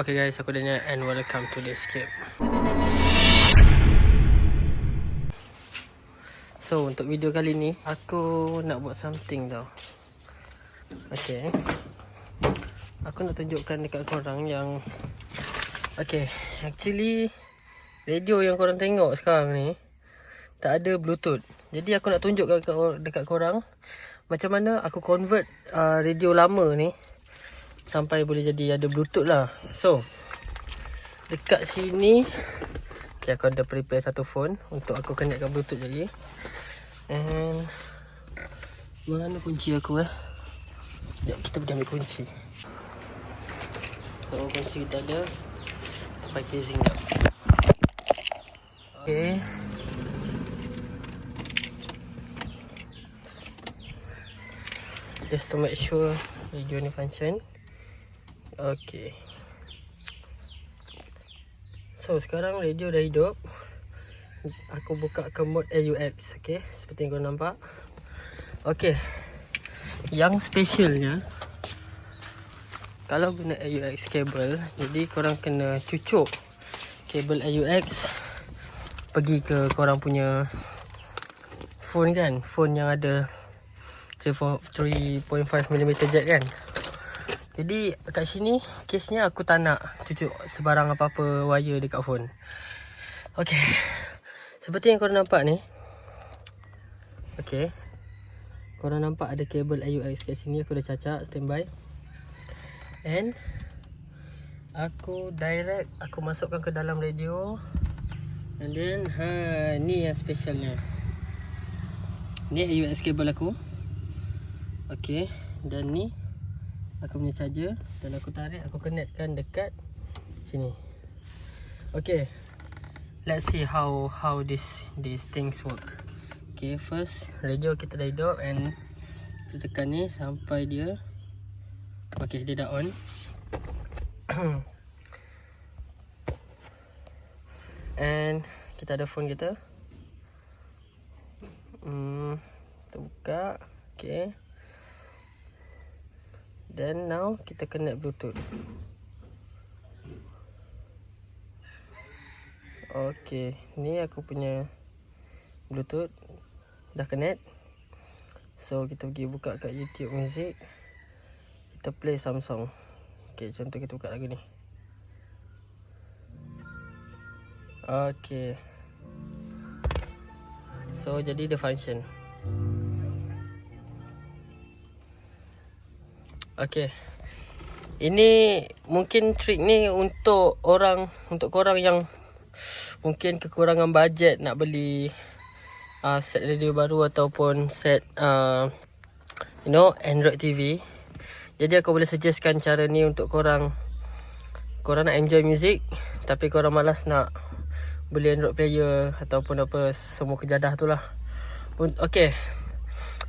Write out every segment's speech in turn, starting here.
Okay guys, aku Daniel and welcome to the escape. So, untuk video kali ni, aku nak buat something tau. Okay. Aku nak tunjukkan dekat korang yang... Okay, actually, radio yang korang tengok sekarang ni, tak ada bluetooth. Jadi aku nak tunjuk dekat, dekat korang, macam mana aku convert uh, radio lama ni sampai boleh jadi ada bluetooth lah. So dekat sini okay, aku ada prepare satu phone untuk aku connectkan bluetooth lagi and mana kunci aku eh? Sekejap kita pergi ambil kunci. So kunci kita ada. Sampai casing dah. Okay. Just to make sure radio ni function Okay. So sekarang radio dah hidup. Aku buka ke mode AUX, okay? Seperti yang kau nampak. Okay. Yang specialnya kalau guna AUX cable, jadi korang kena cucuk kabel AUX pergi ke korang punya phone kan? Phone yang ada 3.5 mm jack kan? Jadi kat sini kesnya aku tak nak cucuk sebarang apa-apa wire dekat phone. Okey. Seperti yang korang nampak ni. Okey. Korang nampak ada kabel AUX kat sini aku dah cacak standby. And aku direct aku masukkan ke dalam radio. And then ha ni yang specialnya. Ni AUX kabel aku. Okey. Dan ni aku punya charger dan aku tarik aku connectkan dekat sini. Okay. Let's see how how this these things work. Okay first radio kita dah hidup and kita tekan ni sampai dia. Okay dia dah on. And kita ada phone kita. Hmm kita buka okay Then now kita connect bluetooth. Okay Ni aku punya Bluetooth Dah connect. So kita pergi buka kat YouTube music. Kita play some song. Okay contoh kita buka lagu ni. Okay. So jadi dia function Okay. Ini mungkin trik ni untuk orang untuk korang yang mungkin kekurangan bajet nak beli uh, set radio baru ataupun set uh, you know Android TV. Jadi aku boleh suggestkan cara ni untuk korang korang nak enjoy music tapi korang malas nak beli Android player ataupun apa semua kejadah tu lah. Okay.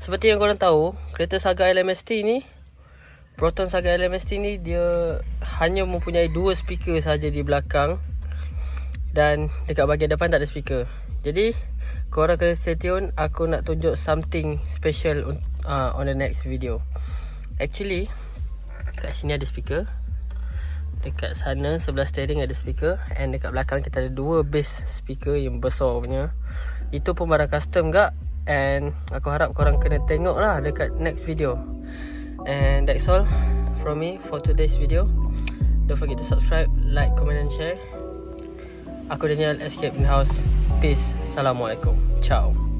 Seperti yang korang tahu, kereta Saga LMST ni Proton Saga LMST ni dia hanya mempunyai dua speaker saja di belakang dan dekat bahagian depan tak ada speaker. Jadi korang kena stay tune aku nak tunjuk something special uh, on the next video. Actually kat sini ada speaker. Dekat sana sebelah steering ada speaker and dekat belakang kita ada dua bass speaker yang besar punya. Itu pun barang custom gak and aku harap korang kena tengok lah dekat next video. And that's all from me for today's video. Don't forget to subscribe, like, comment and share. Aku Daniel Escape in House. Peace. Assalamualaikum. Ciao.